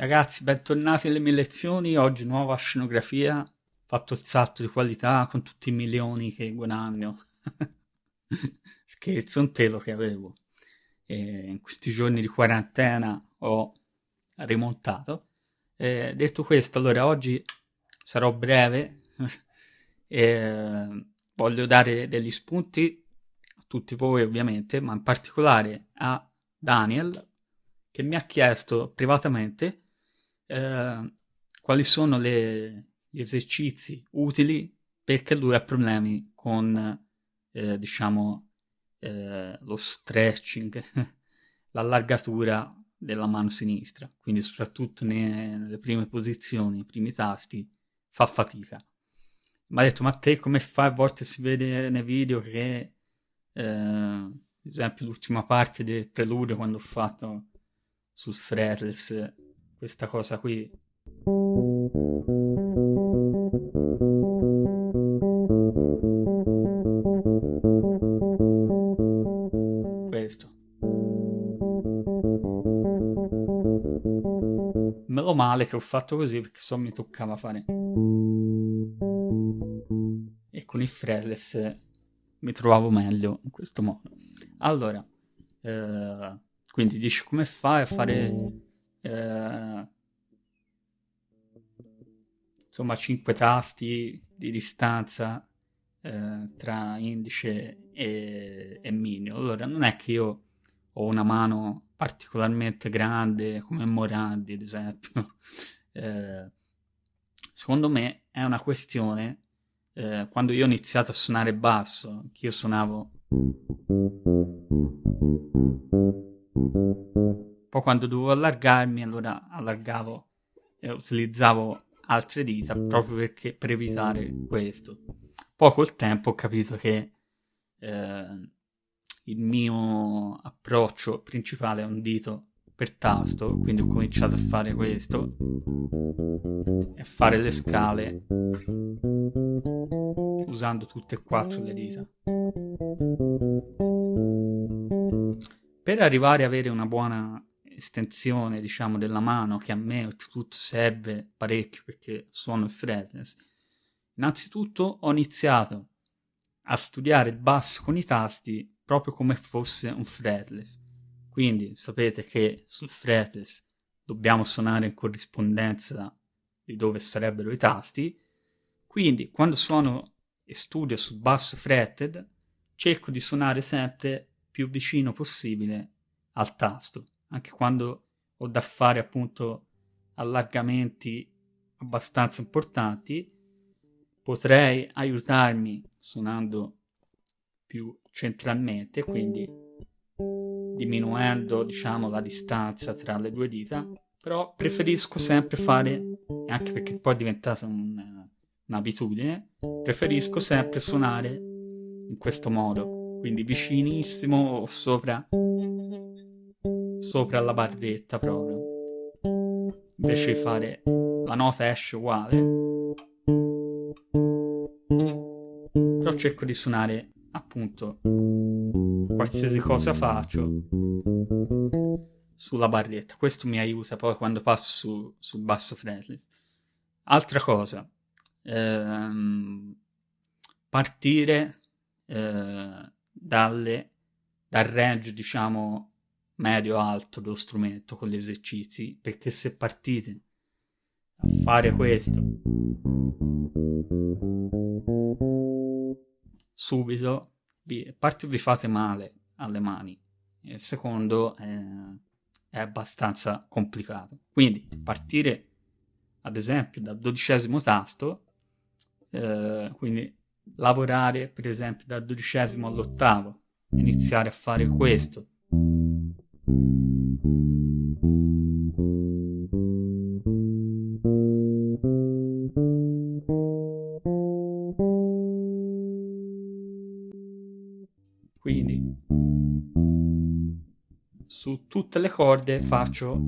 Ragazzi, bentornati alle mie lezioni. Oggi nuova scenografia. Fatto il salto di qualità con tutti i milioni che guadagno. Scherzo, un telo che avevo. E in questi giorni di quarantena ho rimontato. E detto questo, allora oggi sarò breve. voglio dare degli spunti a tutti voi, ovviamente, ma in particolare a Daniel, che mi ha chiesto privatamente eh, quali sono le, gli esercizi utili perché lui ha problemi con, eh, diciamo, eh, lo stretching, l'allargatura della mano sinistra, quindi soprattutto ne, nelle prime posizioni, i primi tasti, fa fatica. Mi ha detto, ma te come fai? A volte si vede nei video che, eh, ad esempio, l'ultima parte del preludio quando ho fatto sul fretless questa cosa qui. Questo. Meno male che ho fatto così perché so mi toccava fare. E con il fretless mi trovavo meglio in questo modo. Allora, eh, quindi dici come fai a fare eh, insomma 5 tasti di distanza eh, tra indice e, e mignolo. Allora non è che io ho una mano particolarmente grande come Morandi ad esempio. Eh, secondo me è una questione eh, quando io ho iniziato a suonare basso, che io suonavo poi quando dovevo allargarmi, allora allargavo e utilizzavo altre dita proprio perché, per evitare questo. Poi col tempo ho capito che eh, il mio approccio principale è un dito per tasto, quindi ho cominciato a fare questo e a fare le scale usando tutte e quattro le dita. Per arrivare ad avere una buona estensione, diciamo, della mano che a me oltretutto serve parecchio perché suono il fretless. Innanzitutto ho iniziato a studiare il basso con i tasti proprio come fosse un fretless. Quindi sapete che sul fretless dobbiamo suonare in corrispondenza di dove sarebbero i tasti. Quindi quando suono e studio sul basso fretted, cerco di suonare sempre più vicino possibile al tasto anche quando ho da fare appunto allargamenti abbastanza importanti, potrei aiutarmi suonando più centralmente, quindi diminuendo diciamo la distanza tra le due dita, però preferisco sempre fare, anche perché poi è diventata un, un'abitudine, preferisco sempre suonare in questo modo, quindi vicinissimo o sopra sopra la barretta proprio. Invece di fare la nota esce uguale. Però cerco di suonare appunto qualsiasi cosa faccio sulla barretta. Questo mi aiuta poi quando passo su, sul basso fretless. Altra cosa, ehm, partire eh, dalle, dal range diciamo medio-alto dello strumento con gli esercizi, perché se partite a fare questo subito, vi, parte vi fate male alle mani, e secondo eh, è abbastanza complicato. Quindi partire ad esempio dal dodicesimo tasto, eh, quindi lavorare per esempio dal dodicesimo all'ottavo, iniziare a fare questo quindi su tutte le corde faccio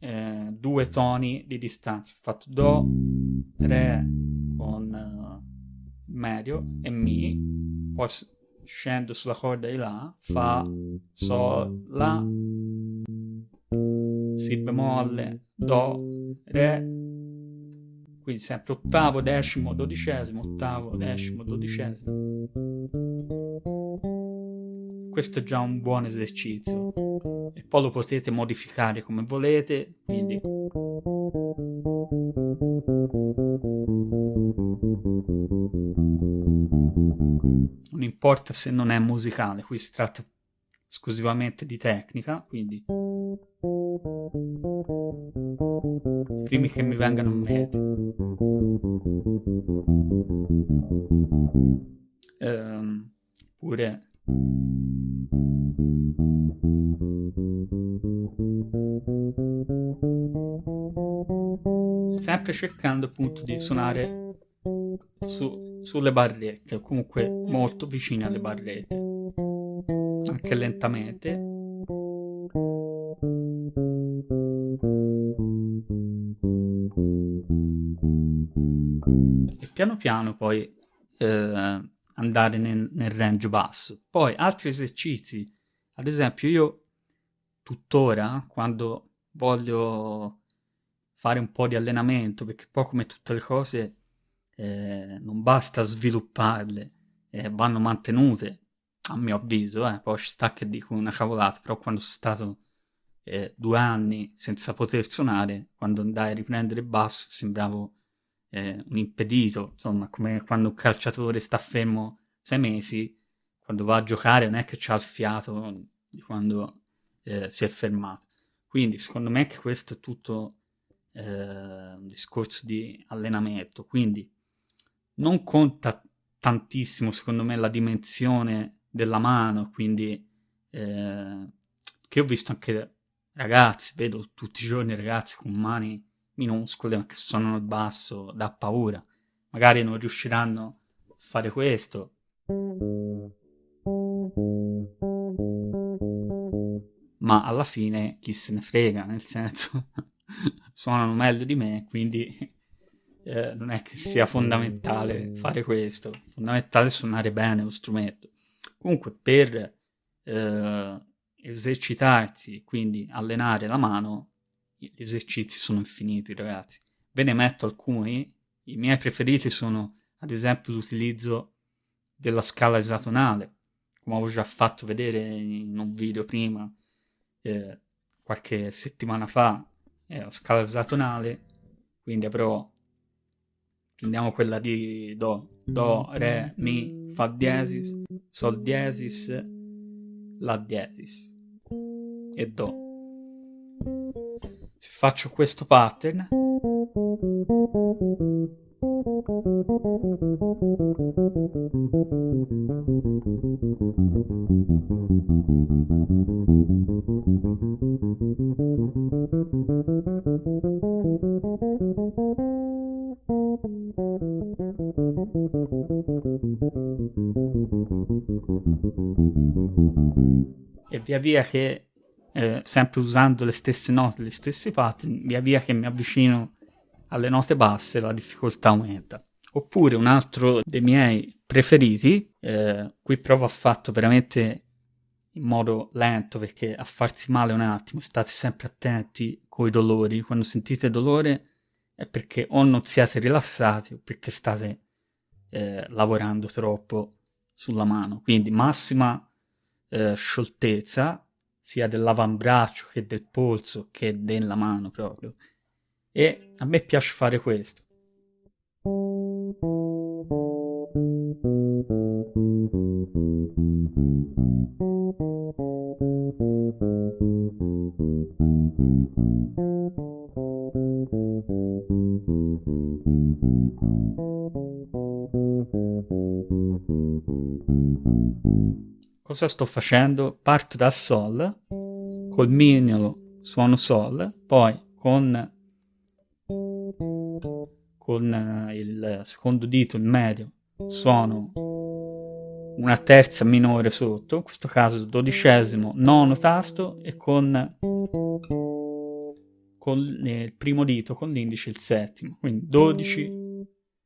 eh, due toni di distanza. Fatto Do, Re con uh, medio e Mi, poi scendo sulla corda di La, Fa, Sol, La, Si bemolle, Do, Re, quindi sempre ottavo, decimo, dodicesimo, ottavo, decimo, dodicesimo. Questo è già un buon esercizio e poi lo potete modificare come volete, quindi non importa se non è musicale, qui si tratta esclusivamente di tecnica, quindi primi che mi vengano in mente. Ehm, pure sempre cercando appunto di suonare su, sulle barrette comunque molto vicine alle barrette anche lentamente. E piano piano poi eh, andare nel, nel range basso. Poi altri esercizi ad esempio io tuttora quando voglio fare un po' di allenamento perché poi come tutte le cose eh, non basta svilupparle eh, vanno mantenute a mio avviso, eh, poi ci sta che dico una cavolata, però quando sono stato eh, due anni senza poter suonare, quando andai a riprendere il basso sembravo eh, un impedito, insomma, come quando un calciatore sta fermo sei mesi, quando va a giocare non è che c'ha il fiato di quando eh, si è fermato. Quindi secondo me che questo è tutto eh, un discorso di allenamento, quindi non conta tantissimo secondo me la dimensione della mano, quindi eh, che ho visto anche ragazzi, vedo tutti i giorni ragazzi con mani minuscole ma che suonano il basso, dà paura. Magari non riusciranno a fare questo. Ma alla fine chi se ne frega, nel senso suonano meglio di me, quindi eh, non è che sia fondamentale fare questo. Fondamentale suonare bene lo strumento. Comunque per eh, esercitarsi, quindi allenare la mano, gli esercizi sono infiniti ragazzi. Ve ne metto alcuni, i miei preferiti sono ad esempio l'utilizzo della scala esatonale, come avevo già fatto vedere in un video prima, eh, qualche settimana fa, è la scala esatonale, quindi avrò prendiamo quella di Do, Do, Re, Mi, Fa diesis, Sol diesis, La diesis e Do. Se faccio questo pattern via via che eh, sempre usando le stesse note, le stesse pattern, via via che mi avvicino alle note basse la difficoltà aumenta. Oppure un altro dei miei preferiti, eh, qui provo a fatto veramente in modo lento perché a farsi male un attimo, state sempre attenti con i dolori, quando sentite dolore è perché o non siete rilassati o perché state eh, lavorando troppo sulla mano, quindi massima eh, scioltezza sia dell'avambraccio che del polso che della mano proprio e a me piace fare questo. Cosa sto facendo? Parto dal Sol, col mignolo suono Sol, poi con con eh, il secondo dito, il medio, suono una terza minore sotto, in questo caso dodicesimo, nono tasto e con, con il primo dito, con l'indice il settimo, quindi 12,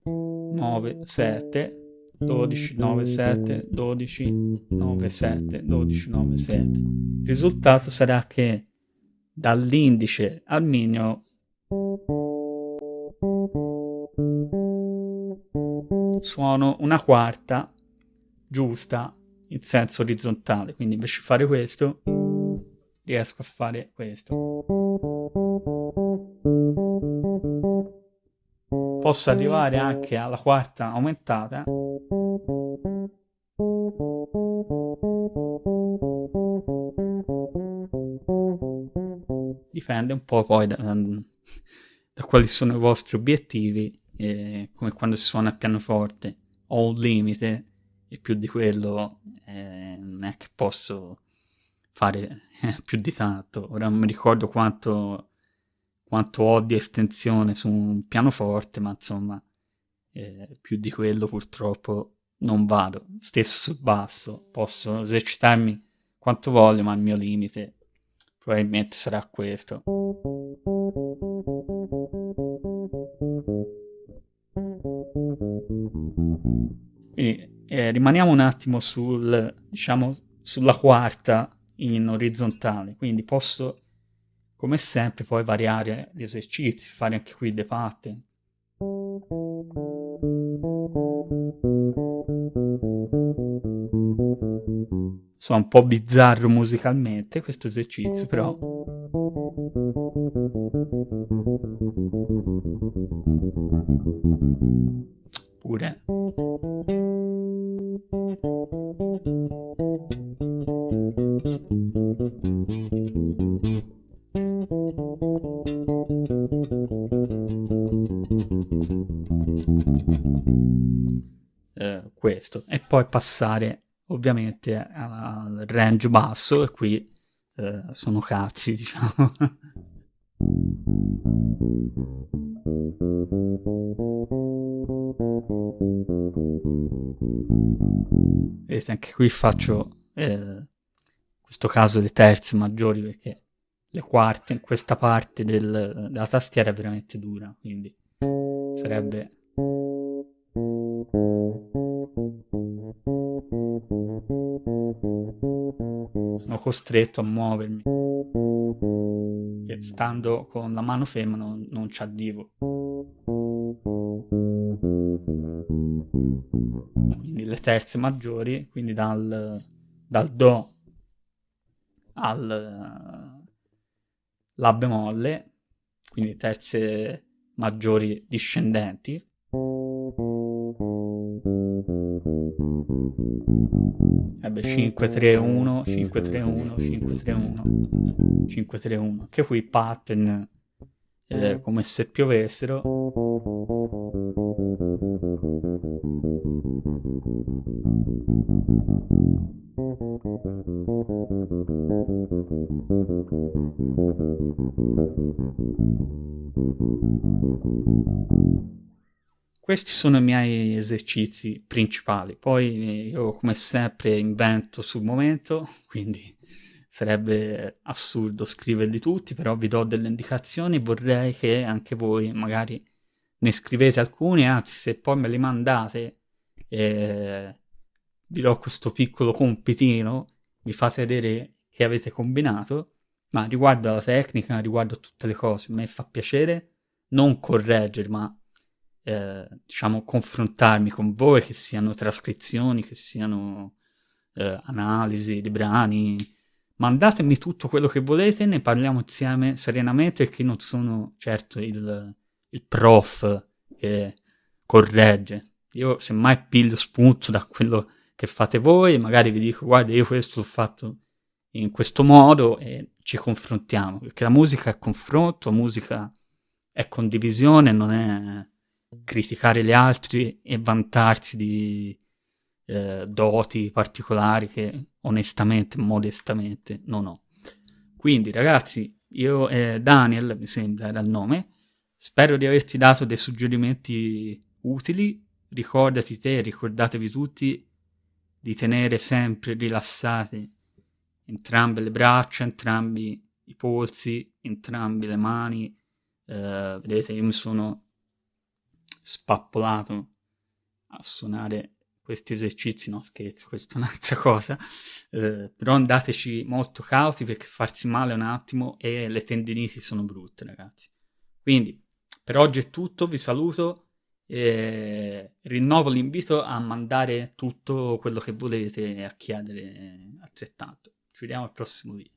9, 7, 12, 9, 7, 12, 9, 7, 12, 9, 7. Il risultato sarà che dall'indice al mignolo suono una quarta giusta in senso orizzontale. Quindi invece di fare questo riesco a fare questo. Posso arrivare anche alla quarta aumentata dipende un po' poi da, da quali sono i vostri obiettivi eh, come quando si suona il pianoforte. Ho un limite e più di quello eh, non è che posso fare più di tanto. Ora non mi ricordo quanto quanto ho di estensione su un pianoforte ma insomma eh, più di quello purtroppo non vado. Stesso sul basso posso esercitarmi quanto voglio ma il mio limite probabilmente sarà questo quindi eh, rimaniamo un attimo sul, diciamo, sulla quarta in orizzontale, quindi posso come sempre poi variare gli esercizi, fare anche qui dei pattern. Sono un po' bizzarro musicalmente questo esercizio, però pure. Eh, questo. E poi passare ovviamente al range basso e qui eh, sono cazzi diciamo. Vedete, anche qui faccio eh, questo caso le terze maggiori perché le quarte in questa parte del, della tastiera è veramente dura, quindi sarebbe sono costretto a muovermi. Che stando con la mano ferma non, non ci arrivo quindi le terze maggiori quindi dal, dal do al la bemolle quindi terze maggiori discendenti Ebbe 5 3 1 5 3 1 5 3 1 5 3 1 anche qui pattern eh, come se piovessero questi sono i miei esercizi principali. Poi io, come sempre, invento sul momento, quindi sarebbe assurdo scriverli tutti, però vi do delle indicazioni. Vorrei che anche voi magari ne scrivete alcuni, anzi, se poi me li mandate, eh, vi do questo piccolo compitino, vi fate vedere che avete combinato. Ma riguardo alla tecnica, riguardo a tutte le cose, a me fa piacere non correggere, ma eh, diciamo, confrontarmi con voi, che siano trascrizioni, che siano eh, analisi di brani. Mandatemi tutto quello che volete, ne parliamo insieme serenamente, perché non sono certo il, il prof che corregge. Io semmai piglio spunto da quello che fate voi magari vi dico guarda io questo l'ho fatto in questo modo e ci confrontiamo, perché la musica è confronto, musica è condivisione, non è criticare gli altri e vantarsi di eh, doti particolari che onestamente, modestamente non ho. Quindi ragazzi, io e Daniel, mi sembra era il nome, spero di averti dato dei suggerimenti utili, ricordati te, ricordatevi tutti di tenere sempre rilassate entrambe le braccia, entrambi i polsi, entrambe le mani. Eh, vedete, io mi sono spappolato a suonare questi esercizi, no scherzo, questa è un'altra cosa, eh, però andateci molto cauti perché farsi male un attimo e le tendiniti sono brutte ragazzi. Quindi per oggi è tutto, vi saluto e rinnovo l'invito a mandare tutto quello che volete a chiedere altrettanto. Ci vediamo al prossimo video.